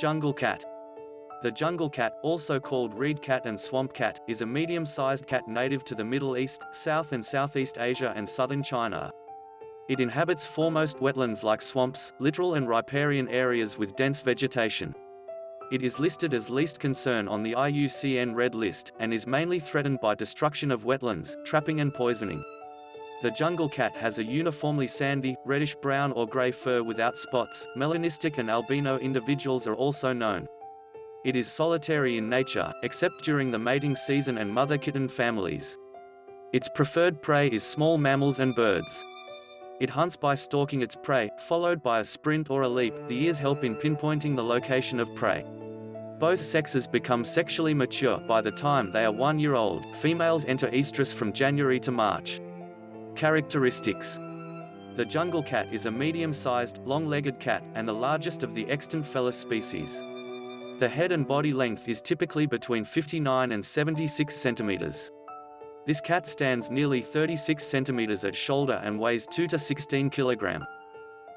Jungle cat. The jungle cat, also called reed cat and swamp cat, is a medium-sized cat native to the Middle East, South and Southeast Asia and southern China. It inhabits foremost wetlands like swamps, littoral and riparian areas with dense vegetation. It is listed as least concern on the IUCN Red List, and is mainly threatened by destruction of wetlands, trapping and poisoning. The jungle cat has a uniformly sandy, reddish-brown or gray fur without spots. Melanistic and albino individuals are also known. It is solitary in nature, except during the mating season and mother kitten families. Its preferred prey is small mammals and birds. It hunts by stalking its prey, followed by a sprint or a leap. The ears help in pinpointing the location of prey. Both sexes become sexually mature by the time they are one year old. Females enter estrus from January to March. Characteristics The jungle cat is a medium-sized, long-legged cat, and the largest of the extant Felis species. The head and body length is typically between 59 and 76 centimeters. This cat stands nearly 36 centimeters at shoulder and weighs 2 to 16 kilogram.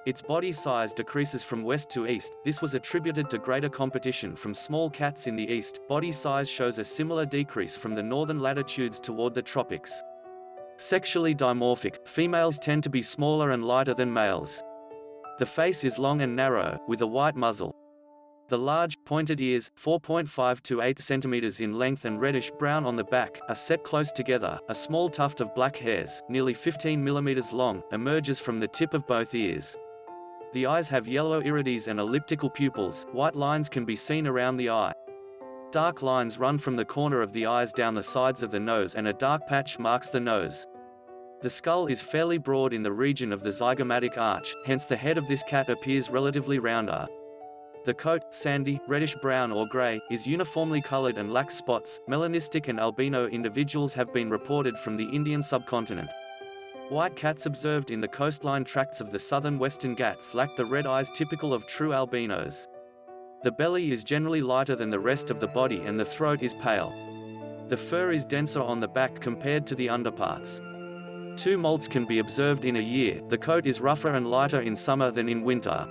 Its body size decreases from west to east. This was attributed to greater competition from small cats in the east. Body size shows a similar decrease from the northern latitudes toward the tropics. Sexually dimorphic, females tend to be smaller and lighter than males. The face is long and narrow, with a white muzzle. The large, pointed ears, 4.5 to 8 centimeters in length and reddish-brown on the back, are set close together. A small tuft of black hairs, nearly 15 millimeters long, emerges from the tip of both ears. The eyes have yellow irides and elliptical pupils, white lines can be seen around the eye. Dark lines run from the corner of the eyes down the sides of the nose and a dark patch marks the nose. The skull is fairly broad in the region of the zygomatic arch, hence the head of this cat appears relatively rounder. The coat, sandy, reddish-brown or gray, is uniformly colored and lacks spots. Melanistic and albino individuals have been reported from the Indian subcontinent. White cats observed in the coastline tracts of the southern Western Ghats lack the red eyes typical of true albinos. The belly is generally lighter than the rest of the body and the throat is pale. The fur is denser on the back compared to the underparts. Two molts can be observed in a year, the coat is rougher and lighter in summer than in winter.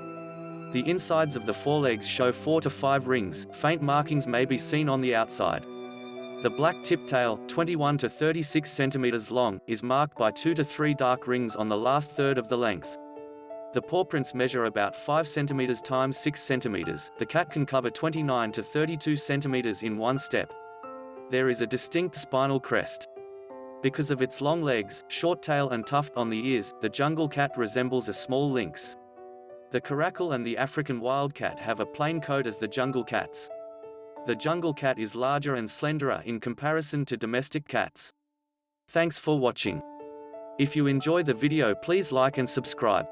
The insides of the forelegs show 4 to 5 rings, faint markings may be seen on the outside. The black tip tail, 21 to 36 centimeters long, is marked by 2 to 3 dark rings on the last third of the length. The paw prints measure about 5 centimeters times 6 centimeters. The cat can cover 29 to 32 centimeters in one step. There is a distinct spinal crest. Because of its long legs, short tail and tuft on the ears, the jungle cat resembles a small lynx. The caracal and the African wildcat have a plain coat as the jungle cats. The jungle cat is larger and slenderer in comparison to domestic cats. Thanks for watching. If you enjoy the video please like and subscribe.